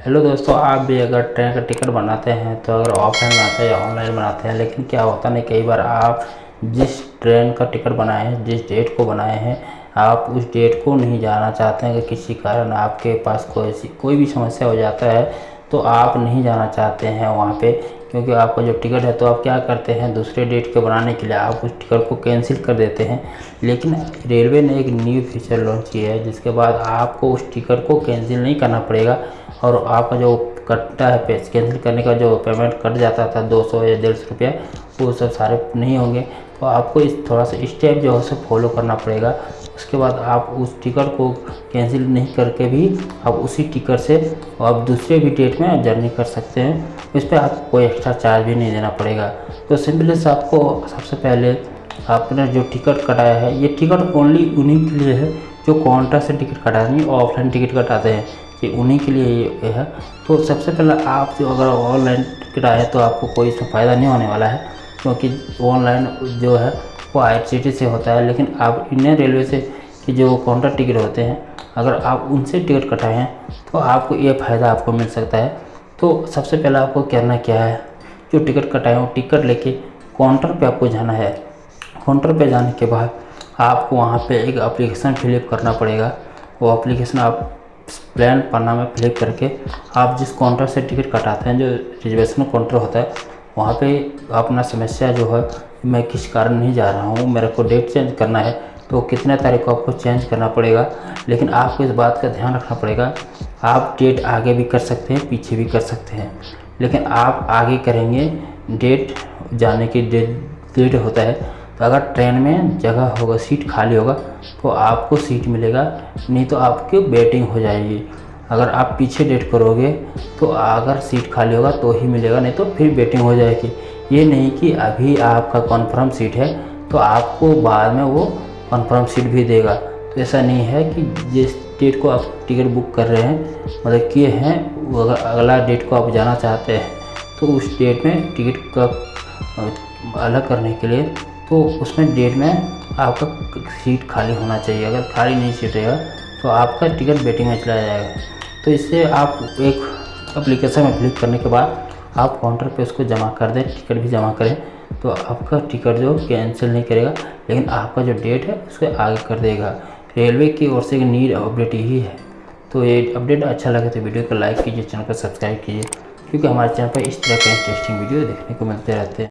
Hello दोस्तों, आप भी अगर ट्रेन का टिकट बनाते हैं तो अगर ऑफलाइन बनाते हैं या ऑनलाइन बनाते हैं, लेकिन क्या होता नहीं, कई बार आप जिस ट्रेन का टिकट बनाए हैं, जिस डेट को बनाए हैं, आप उस डेट को नहीं जाना चाहते हैं कि किसी कारण आपके पास कोई कोई भी समस्या हो जाता है तो आप नहीं जाना चाहते हैं वहाँ पे। क्योंकि आपका जो टिकट है तो आप क्या करते हैं, दूसरे डेट के बनाने के लिए आप उस टिकट को कैंसिल कर देते हैं। लेकिन रेलवे ने एक न्यू फीचर लॉन्च किया है, जिसके बाद आपको उस टिकट को कैंसिल नहीं करना पड़ेगा और आपका जो कटता है पैस। कैंसिल करने का जो पेमेंट कट जाता था, दो सौ या डेढ़ सौ रुपया, वो सब सारे नहीं होंगे। तो आपको इस थोड़ा सा स्टेप जो है फॉलो करना पड़ेगा। उसके बाद आप उस टिकट को कैंसिल नहीं करके भी आप उसी टिकट से आप दूसरे भी डेट में जर्नी कर सकते हैं। इस पर आपको कोई एक्स्ट्रा चार्ज भी नहीं देना पड़ेगा। तो सिंपली से आपको सबसे पहले आपने जो टिकट कटाया है, ये टिकट ओनली उन्हीं के लिए है जो काउंटर से टिकट कटा नहीं ऑफलाइन टिकट कटाते हैं। ये उन्हीं के लिए ये है। तो सबसे पहले आप जो अगर ऑनलाइन टिकट आए तो आपको कोई इसमें फ़ायदा नहीं होने वाला है, क्योंकि ऑनलाइन जो है, वो आई से होता है। लेकिन आप इंडियन रेलवे से कि जो काउंटर टिकट होते हैं, अगर आप उनसे टिकट कटाए हैं तो आपको ये फ़ायदा आपको मिल सकता है। तो सबसे पहले आपको करना क्या है? जो टिकट कटाए हो टिकट लेके काउंटर पे आपको जाना है। काउंटर पे जाने के बाद आपको वहाँ पे एक एप्लीकेशन फिलअप करना पड़ेगा। वो एप्लीकेशन आप प्लान पन्ना में फिलअप करके आप जिस काउंटर से टिकट कटाते हैं, जो रिजर्वेशन काउंटर होता है, वहाँ पे अपना समस्या जो है, मैं किस कारण नहीं जा रहा हूँ, मेरे को डेट चेंज करना है तो कितने तारीख को आपको चेंज करना पड़ेगा, लेकिन आपको इस बात का ध्यान रखना पड़ेगा, आप डेट आगे भी कर सकते हैं, पीछे भी कर सकते हैं, लेकिन आप आगे करेंगे डेट जाने की डेट डेट होता है तो अगर ट्रेन में जगह होगा, सीट खाली होगा तो आपको सीट मिलेगा, नहीं तो आपकी वेटिंग हो जाएगी। अगर आप पीछे डेट करोगे तो अगर सीट खाली होगा तो ही मिलेगा, नहीं तो फिर वेटिंग हो जाएगी। ये नहीं कि अभी आपका कन्फर्म सीट है तो आपको बाद में वो कन्फर्म सीट भी देगा। तो ऐसा नहीं है कि जिस डेट को आप टिकट बुक कर रहे हैं मतलब किए हैं अगर अगला डेट को आप जाना चाहते हैं तो उस डेट में टिकट का, अलग करने के लिए तो उसमें डेट में आपका सीट खाली होना चाहिए। अगर खाली नहीं सीट रहेगा तो आपका टिकट वेटिंग में चला जाएगा। तो इससे आप एक अप्लीकेशन में क्लिक करने के बाद आप काउंटर पे उसको जमा कर दें टिकट भी जमा करें। तो आपका टिकट जो कैंसिल नहीं करेगा, लेकिन आपका जो डेट है, उसको आगे कर देगा। रेलवे की ओर से नीड अपडेट यही है। तो ये अपडेट अच्छा लगे तो वीडियो को लाइक कीजिए, चैनल को सब्सक्राइब कीजिए, क्योंकि हमारे चैनल पर इस तरह के इंटरेस्टिंग वीडियो देखने को मिलते रहते हैं।